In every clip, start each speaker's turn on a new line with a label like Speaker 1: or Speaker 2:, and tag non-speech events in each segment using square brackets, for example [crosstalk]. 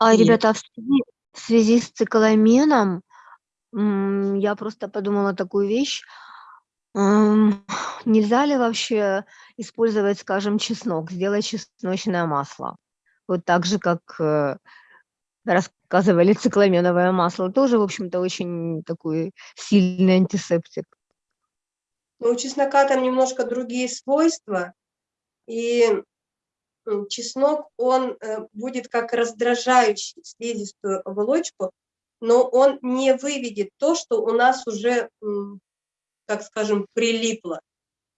Speaker 1: А,
Speaker 2: И
Speaker 1: ребята, а в связи в связи с цикламеном, м, я просто подумала такую вещь. Ам, [sighs] нельзя ли вообще использовать, скажем, чеснок, сделать чесночное масло? Вот так же, как, э, рассказывали, [laughs] цикламеновое масло тоже, в общем-то, очень такой сильный антисептик.
Speaker 2: Ну, у чеснока там немножко другие свойства, и, м, чеснок, он, э, будет как раздражающий слизистую оболочку, но он не выведет то, что у нас уже, так скажем, прилипло.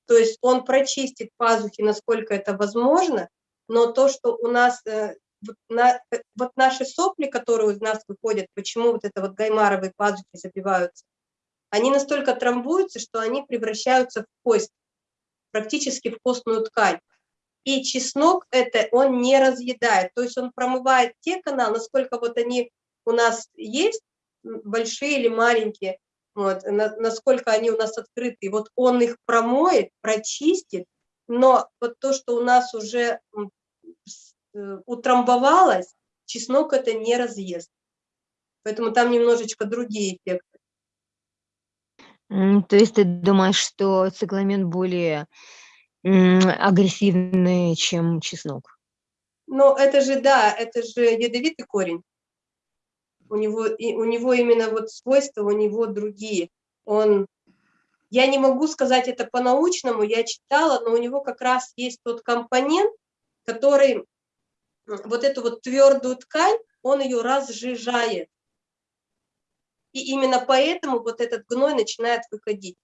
Speaker 2: То есть он прочистит пазухи, насколько это возможно, но то, что у нас, э, вот на э, вот наши сопли, которые из нас выходят, почему вот это вот гаймаровые пазухи забиваются, они настолько трамбуются, что они превращаются в кость, практически в костную ткань. И чеснок это он не разъедает, то есть он промывает те каналы, насколько вот они у нас есть, большие или маленькие, вот, на насколько они у нас открыты. Вот он их промоет, прочистит, но вот то, что у нас уже, э, утрамбовалось, чеснок это не разъест. Поэтому там немножечко другие эффекты.
Speaker 1: То есть ты думаешь, что цикламен более, м, агрессивный, чем чеснок?
Speaker 2: Но это же, да, это же ядовитый корень. У него и у него именно вот свойства, у него другие. Он я не могу сказать это по-научному, я читала, но у него как раз есть тот компонент, который вот эту вот твёрдую ткань, он её разжижает. И именно поэтому вот этот гной начинает выходить.